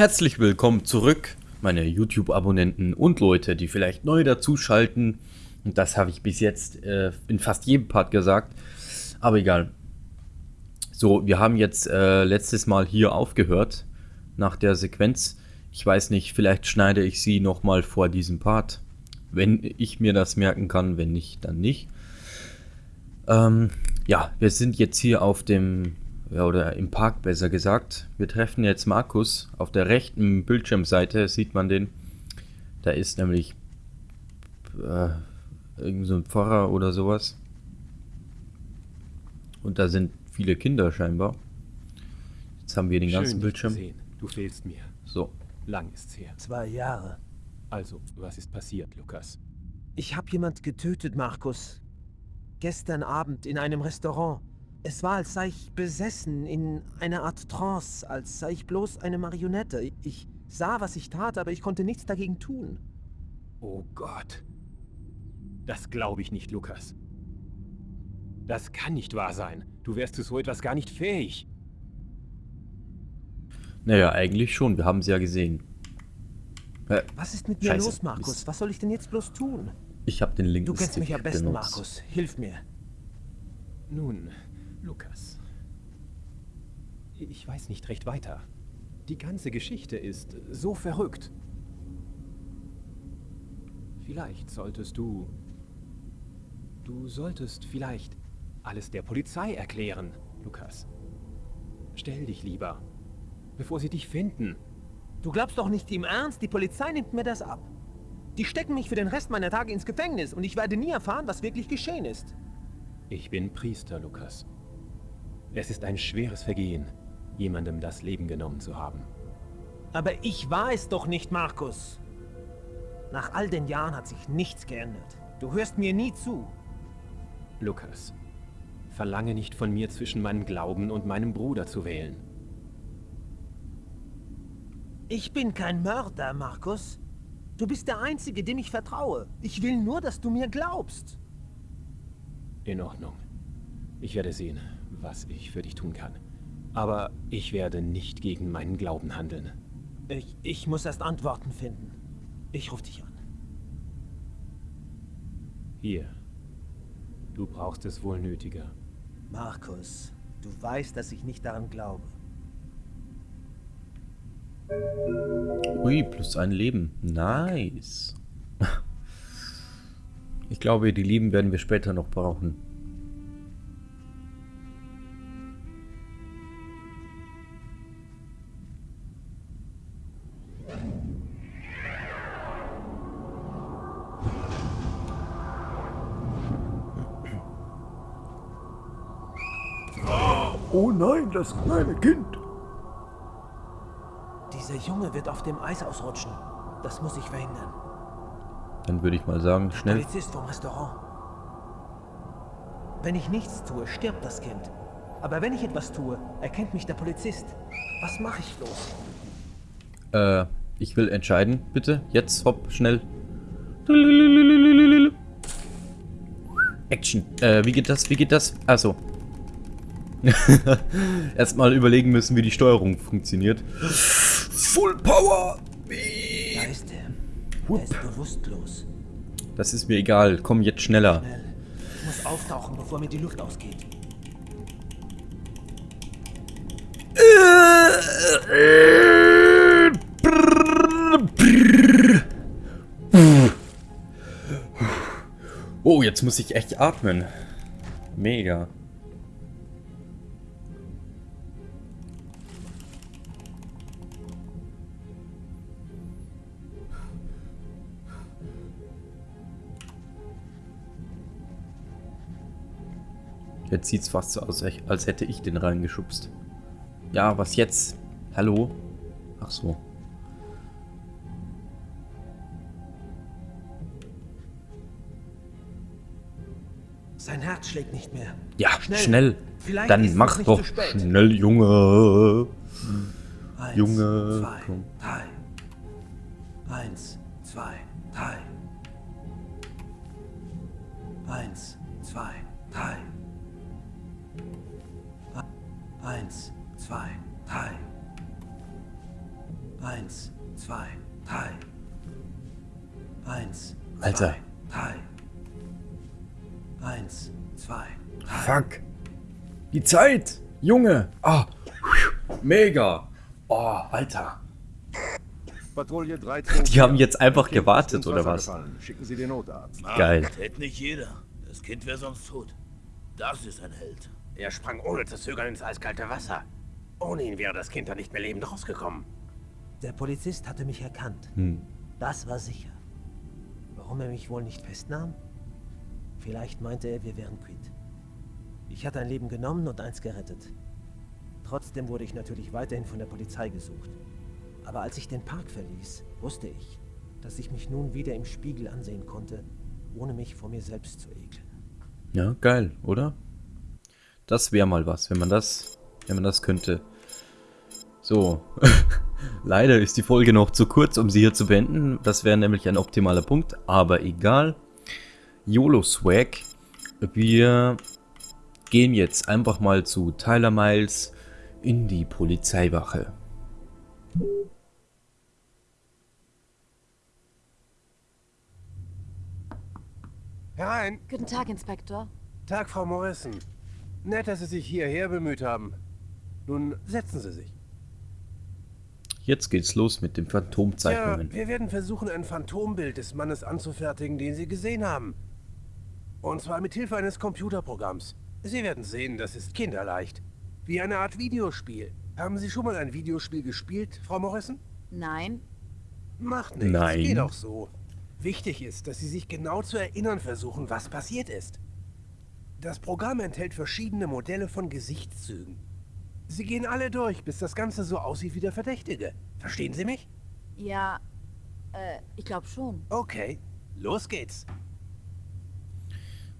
Herzlich willkommen zurück, meine YouTube-Abonnenten und Leute, die vielleicht neu dazuschalten. Und das habe ich bis jetzt äh, in fast jedem Part gesagt. Aber egal. So, wir haben jetzt äh, letztes Mal hier aufgehört nach der Sequenz. Ich weiß nicht, vielleicht schneide ich sie nochmal vor diesem Part. Wenn ich mir das merken kann, wenn nicht, dann nicht. Ähm, ja, wir sind jetzt hier auf dem ja, oder im Park besser gesagt. Wir treffen jetzt Markus. Auf der rechten Bildschirmseite sieht man den. Da ist nämlich äh, irgend so ein Pfarrer oder sowas. Und da sind viele Kinder scheinbar. Jetzt haben wir den Schön, ganzen Bildschirm. Sehen. Du fehlst mir. So. Lang ist's her. Zwei Jahre. Also, was ist passiert, Lukas? Ich habe jemand getötet, Markus. Gestern Abend in einem Restaurant. Es war, als sei ich besessen, in einer Art Trance, als sei ich bloß eine Marionette. Ich sah, was ich tat, aber ich konnte nichts dagegen tun. Oh Gott. Das glaube ich nicht, Lukas. Das kann nicht wahr sein. Du wärst zu so etwas gar nicht fähig. Naja, eigentlich schon. Wir haben sie ja gesehen. Äh, Was ist mit mir Scheiße, los, Markus? Mist. Was soll ich denn jetzt bloß tun? ich habe den linken Du kennst Stick mich am besten, benutzt. Markus. Hilf mir. Nun, Lukas. Ich weiß nicht recht weiter. Die ganze Geschichte ist so verrückt. Vielleicht solltest du... Du solltest vielleicht alles der Polizei erklären, Lukas. Stell dich lieber, bevor sie dich finden. Du glaubst doch nicht im Ernst, die Polizei nimmt mir das ab. Die stecken mich für den Rest meiner Tage ins Gefängnis und ich werde nie erfahren, was wirklich geschehen ist. Ich bin Priester, Lukas. Es ist ein schweres Vergehen, jemandem das Leben genommen zu haben. Aber ich war es doch nicht, Markus. Nach all den Jahren hat sich nichts geändert. Du hörst mir nie zu. Lukas, verlange nicht von mir zwischen meinem Glauben und meinem Bruder zu wählen. Ich bin kein Mörder, Markus. Du bist der Einzige, dem ich vertraue. Ich will nur, dass du mir glaubst. In Ordnung. Ich werde sehen, was ich für dich tun kann. Aber ich werde nicht gegen meinen Glauben handeln. Ich, ich muss erst Antworten finden. Ich rufe dich an. Hier. Du brauchst es wohl nötiger. Markus, du weißt, dass ich nicht daran glaube. Ui, plus ein Leben. Nice. Ich glaube, die Leben werden wir später noch brauchen. Das kleine Kind. Dieser Junge wird auf dem Eis ausrutschen. Das muss ich verhindern. Dann würde ich mal sagen, schnell. Polizist vom Restaurant. Wenn ich nichts tue, stirbt das Kind. Aber wenn ich etwas tue, erkennt mich der Polizist. Was mache ich bloß? Äh, ich will entscheiden, bitte. Jetzt, hopp, schnell. Action. Äh, wie geht das? Wie geht das? Also. Erstmal überlegen müssen, wie die Steuerung funktioniert. Full Power! Da ist er. Er ist bewusstlos. Das ist mir egal. Komm jetzt schneller. Schnell. Ich muss auftauchen, bevor mir die Luft ausgeht. Oh, jetzt muss ich echt atmen. Mega. Jetzt sieht's fast so aus, als hätte ich den reingeschubst. Ja, was jetzt? Hallo? Ach so. Sein Herz schlägt nicht mehr. Ja, Schnell. schnell. Vielleicht Dann mach doch schnell, Junge. Eins, Junge, zwei, drei. Eins, Die Zeit. Junge. Ah. Mega. Oh, Alter. Patrouille 13. Die haben jetzt einfach Kind gewartet, oder was? gefallen. Schicken Sie den Notarzt. Geil. Tät nicht jeder. Das Kind wäre sonst tot. Das ist ein Held. Er sprang ohne zu zögern ins eiskalte Wasser. Ohne ihn wäre das Kind da nicht mehr lebend rausgekommen. Der Polizist hatte mich erkannt. Hm. Das war sicher. Warum er mich wohl nicht festnahm? Vielleicht meinte er, wir wären quitt. Ich hatte ein Leben genommen und eins gerettet. Trotzdem wurde ich natürlich weiterhin von der Polizei gesucht. Aber als ich den Park verließ, wusste ich, dass ich mich nun wieder im Spiegel ansehen konnte, ohne mich vor mir selbst zu ekeln. Ja, geil, oder? Das wäre mal was, wenn man das, wenn man das könnte. So. Leider ist die Folge noch zu kurz, um sie hier zu beenden. Das wäre nämlich ein optimaler Punkt, aber egal. YOLO Swag. Wir gehen jetzt einfach mal zu Tyler Miles in die Polizeiwache. Herein. Guten Tag, Inspektor. Tag, Frau Morrison. Nett, dass Sie sich hierher bemüht haben. Nun setzen Sie sich. Jetzt geht's los mit den Phantomzeichnungen. wir werden versuchen, ein Phantombild des Mannes anzufertigen, den Sie gesehen haben. Und zwar mit Hilfe eines Computerprogramms. Sie werden sehen, das ist kinderleicht. Wie eine Art Videospiel. Haben Sie schon mal ein Videospiel gespielt, Frau Morrison? Nein, Macht nichts. Nein. Geht auch so. Wichtig ist, dass Sie sich genau zu erinnern versuchen, was passiert ist. Das Programm enthält verschiedene Modelle von Gesichtszügen. Sie gehen alle durch, bis das Ganze so aussieht wie der Verdächtige. Verstehen Sie mich? ja, äh, ich glaube schon. Okay, los geht's.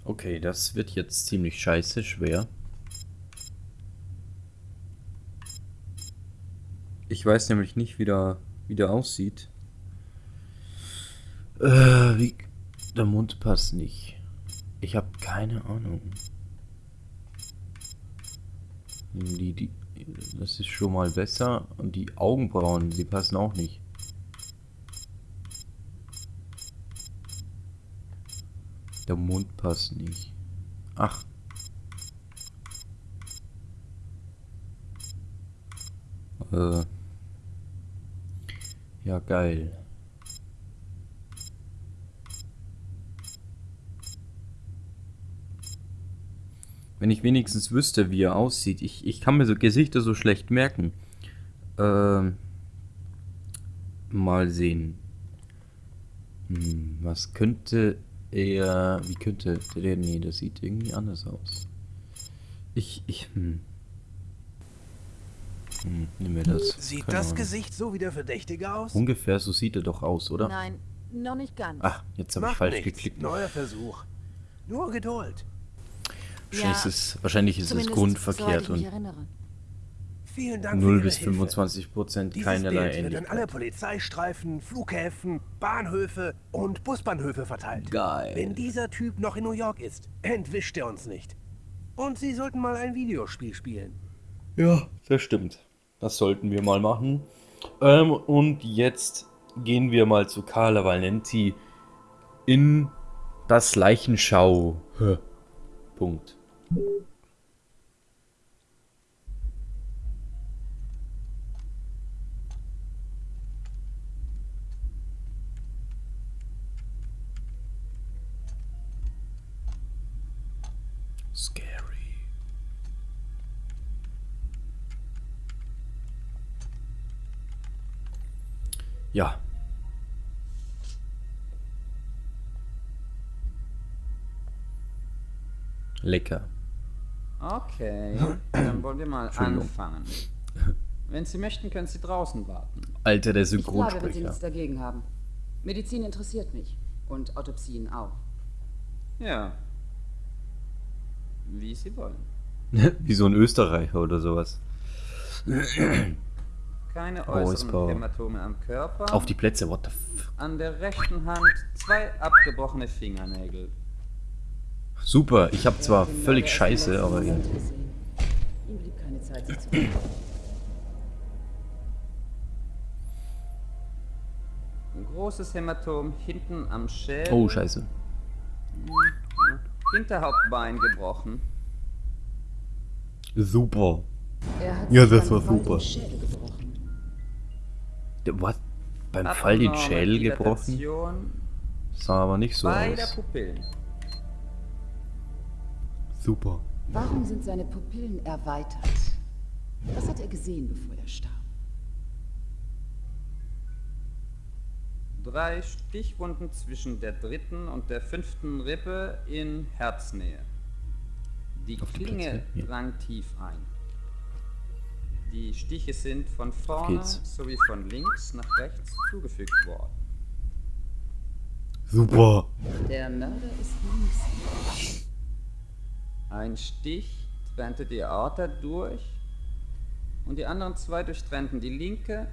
Okay, das wird jetzt ziemlich scheiße schwer. Ich weiß nämlich nicht, wie der, wie der aussieht. Äh, wie... Der Mund passt nicht. Ich habe keine Ahnung. Die, die, das ist schon mal besser. Und die Augenbrauen, die passen auch nicht. Der Mund passt nicht. Ach. Äh. Ja, geil. Wenn ich wenigstens wüsste, wie er aussieht. Ich, ich kann mir so Gesichter so schlecht merken. Ähm. Mal sehen. Hm, was könnte er. Wie könnte der. Nee, das sieht irgendwie anders aus. Ich. Ich. Hm. Hm, nehmen wir das. Sieht Keine das Ahnung. Gesicht so wie der Verdächtige aus? Ungefähr so sieht er doch aus, oder? Nein, noch nicht ganz. Ach, jetzt habe ich falsch nichts. geklickt. Neuer Versuch. Nur Geduld. Wahrscheinlich ist es, wahrscheinlich ist es grundverkehrt und erinnere. Vielen Dank für 0 Ihre bis Hilfe. 25 Prozent keinerlei Bild wird an alle Ähnlichkeit. Polizeistreifen, Flughäfen, Bahnhöfe und Busbahnhöfe verteilt. Geil. Wenn dieser Typ noch in New York ist, entwischt er uns nicht. Und Sie sollten mal ein Videospiel spielen. Ja, das stimmt. Das sollten wir mal machen. Ähm, und jetzt gehen wir mal zu Carla Valenti in das Leichenschau. Punkt. Ja. Lecker. Okay, dann wollen wir mal anfangen. Wenn Sie möchten, können Sie draußen warten. Alter, der Ich bleibe, wenn Sie Synchronsprecher. nichts dagegen haben. Medizin interessiert mich. Und Autopsien auch. Ja. Wie Sie wollen. Wie so ein Österreicher oder sowas. Keine äußeren Hämatome am Körper. Auf die Plätze, what the f. An der rechten Hand zwei abgebrochene Fingernägel. Super, ich habe zwar völlig scheiße, aber ja. letzten Moment gesehen. Ihm blieb keine Zeit, sich zu kümmern. großes Hämatom hinten am Schädel. Oh, scheiße. Hinterhauptbein gebrochen. Super. Er hat Ja, das war super. Was? Beim Fall den Abnorme Schädel gebrochen? Dilatation Sah aber nicht so aus. Pupillen. Super. Warum sind seine Pupillen erweitert? Was hat er gesehen, bevor er starb? Drei Stichwunden zwischen der dritten und der fünften Rippe in Herznähe. Die Auf die Klinge drang tief ein. Die Stiche sind von vorne geht's. sowie von links nach rechts zugefügt worden. Super. Der Mörder ist links. Ein Stich trennte die Aorta durch und die anderen zwei durchtrennten die linke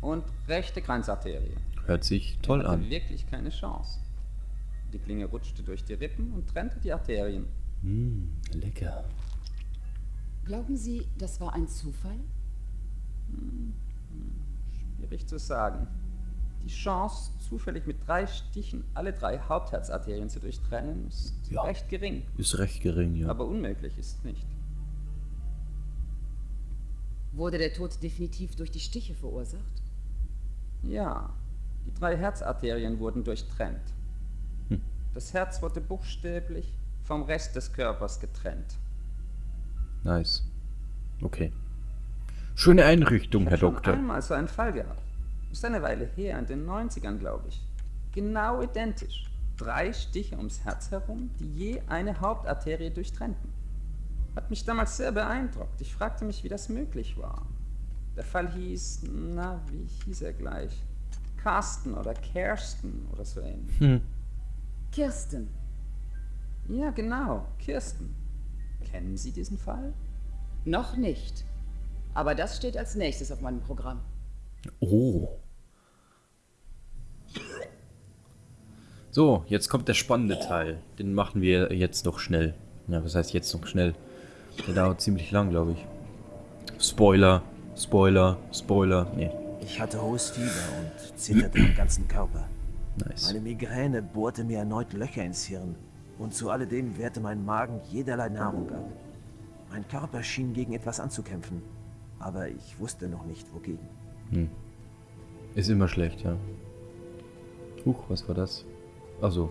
und rechte Kranzarterie. Hört sich toll hatte an. wirklich keine Chance. Die Klinge rutschte durch die Rippen und trennte die Arterien. Mm, lecker. Glauben Sie, das war ein Zufall? Schwierig zu sagen. Die Chance, zufällig mit drei Stichen alle drei Hauptherzarterien zu durchtrennen, ist Ja. recht gering. Ist recht gering, ja. Aber unmöglich ist nicht. Wurde der Tod definitiv durch die Stiche verursacht? Ja, die drei Herzarterien wurden durchtrennt. Hm. Das Herz wurde buchstäblich vom Rest des Körpers getrennt. Nice. Okay. Schöne Einrichtung, Ich Herr hab schon Doktor. einmal so einen Fall gehabt. Ist eine Weile her, in den 90ern, glaube ich. Genau identisch. Drei Stiche ums Herz herum, die je eine Hauptarterie durchtrennten. Hat mich damals sehr beeindruckt. Ich fragte mich, wie das möglich war. Der Fall hieß, na, wie hieß er gleich? Carsten oder Kersten oder so ähnlich. Hm. Kirsten. Ja, genau, Kirsten. Kennen Sie diesen Fall? Noch nicht. Aber das steht als nächstes auf meinem Programm. Oh. So, jetzt kommt der spannende Teil. Den machen wir jetzt noch schnell. Ja, was heißt jetzt noch schnell? Der dauert ziemlich lang, glaube ich. Spoiler, Spoiler, Spoiler. Nee, Ich hatte hohes Fieber und zitterte am ganzen Körper. nice. Meine Migräne bohrte mir erneut Löcher ins Hirn und zu alledem wehrte mein Magen jederlei Nahrung ab. Mein Körper schien gegen etwas anzukämpfen, aber ich wusste noch nicht wogegen. Ist immer schlecht, ja. Huch, was war das? Also,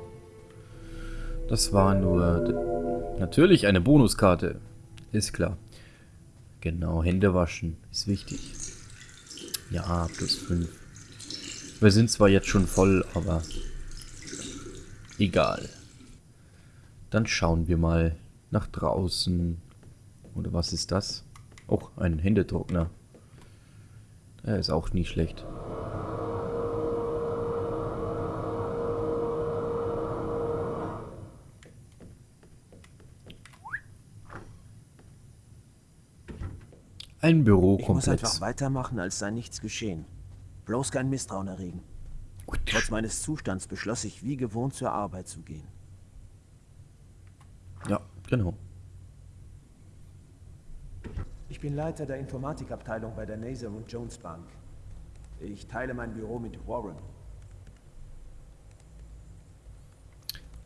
das war nur natürlich eine Bonuskarte. Ist klar. Genau, Hände waschen ist wichtig. Ja, plus 5. Wir sind zwar jetzt schon voll, aber egal. Dann schauen wir mal nach draußen. Oder was ist das? Oh, ein Händetrockner. Der ist auch nicht schlecht. Ein Ich muss einfach weitermachen, als sei nichts geschehen. Bloß kein Misstrauen erregen. Trotz meines Zustands beschloss ich, wie gewohnt zur Arbeit zu gehen. Ja, genau. Ich bin Leiter der Informatikabteilung bei der Naser und Jones Bank. Ich teile mein Büro mit Warren.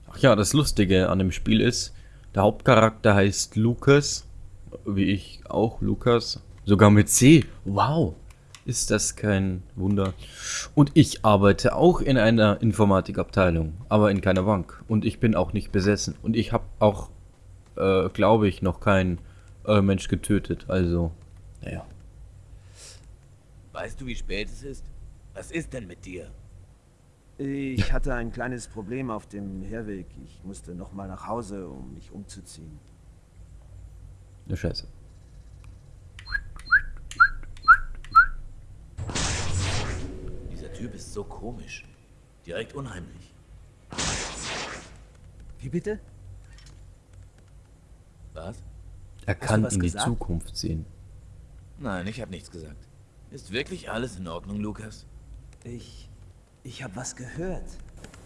Ach ja, das Lustige an dem Spiel ist, der Hauptcharakter heißt Lukas, wie ich auch, Lukas, sogar mit C. Wow, ist das kein Wunder. Und ich arbeite auch in einer Informatikabteilung, aber in keiner Bank. Und ich bin auch nicht besessen. Und ich habe auch, äh, glaube ich, noch keinen äh, Mensch getötet. Also, naja. Weißt du, wie spät es ist? Was ist denn mit dir? Ich hatte ein kleines Problem auf dem Herweg. Ich musste nochmal nach Hause, um mich umzuziehen. Ne Scheiße. Dieser Typ ist so komisch. Direkt unheimlich. Wie bitte? Was? Er kann in die gesagt? Zukunft sehen. Nein, ich habe nichts gesagt. Ist wirklich alles in Ordnung, Lukas? Ich. Ich habe was gehört.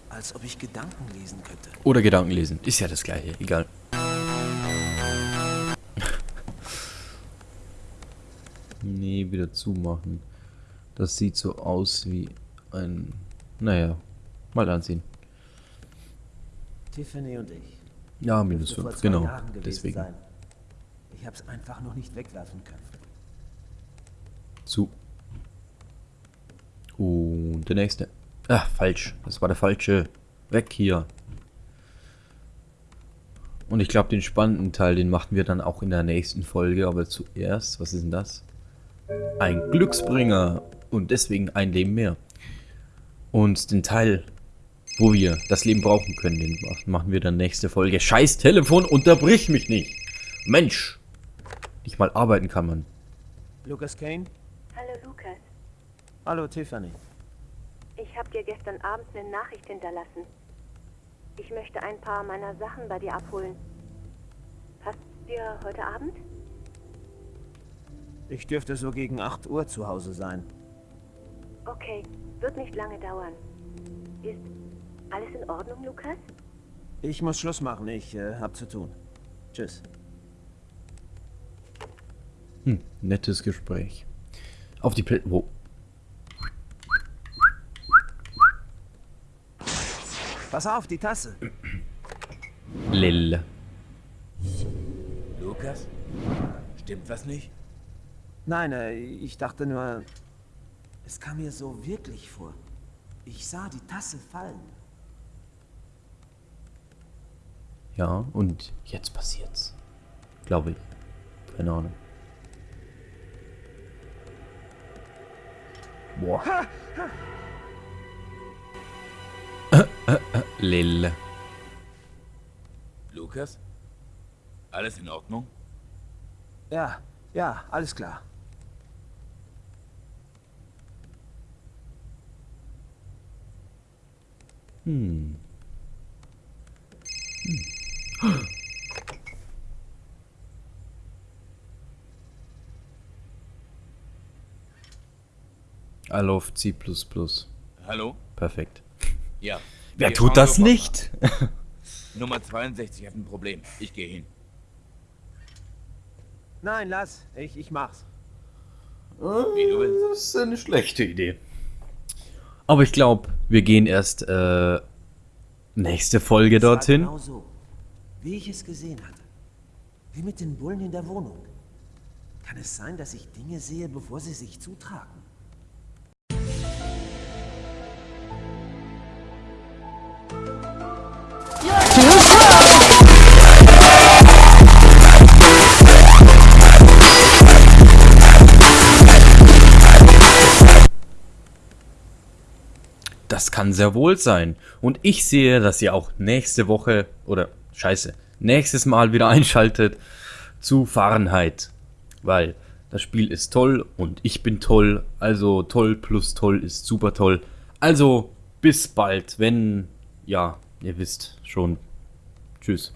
Als ob ich Gedanken lesen könnte. Oder Gedanken lesen. Ist ja das gleiche, egal. nee, wieder zumachen. Das sieht so aus wie ein... naja, mal ansehen. Tiffany und ich. Ja, minus Dürfte vor 5, zwei genau. Deswegen. Sein. Ich hab's einfach noch nicht wegwerfen können. Zu. Und der nächste. Ah, falsch. Das war der falsche. Weg hier. Und ich glaube, den spannenden Teil, den machen wir dann auch in der nächsten Folge. Aber zuerst, was ist denn das? Ein Glücksbringer. Und deswegen ein Leben mehr. Und den Teil, wo wir das Leben brauchen können, den machen wir dann nächste Folge. Scheiß Telefon, unterbrich mich nicht. Mensch. Nicht mal arbeiten kann man. Lucas Kane? Hallo Lukas, Hallo Tiffany. ich habe dir gestern Abend eine Nachricht hinterlassen. Ich möchte ein paar meiner Sachen bei dir abholen. Passt dir heute Abend? Ich dürfte so gegen 8 Uhr zu Hause sein. Okay, wird nicht lange dauern. Ist alles in Ordnung, Lukas? Ich muss Schluss machen, ich äh, hab zu tun. Tschüss. Hm, nettes Gespräch. Auf die Pl Wo? Pass auf, die Tasse. Lil. Lukas? Stimmt was nicht? Nein, äh, ich dachte nur, es kam mir so wirklich vor. Ich sah die Tasse fallen. Ja, und jetzt passiert's. Glaube ich. Keine Ahnung. Boah. Äh, äh, äh, Lil. Lukas? Alles in Ordnung? Ja, ja, alles klar. Hm. Hm. I love C++. Hallo? Perfekt. Ja. Wer Wir tut das nicht? Nummer 62 hat ein Problem. Ich gehe hin. Nein, lass. Ich, ich mach's. Wie du willst. Das ist eine schlechte Idee. Aber ich glaube, wir gehen erst äh, nächste Folge dorthin. Genau so, wie ich es gesehen hatte. Wie mit den Bullen in der Wohnung. Kann es sein, dass ich Dinge sehe, bevor sie sich zutragen? Kann sehr wohl sein. Und ich sehe, dass ihr auch nächste Woche oder scheiße, nächstes Mal wieder einschaltet zu Fahrenheit. Weil das Spiel ist toll und ich bin toll. Also toll plus toll ist super toll. Also bis bald, wenn, ja, ihr wisst schon. Tschüss.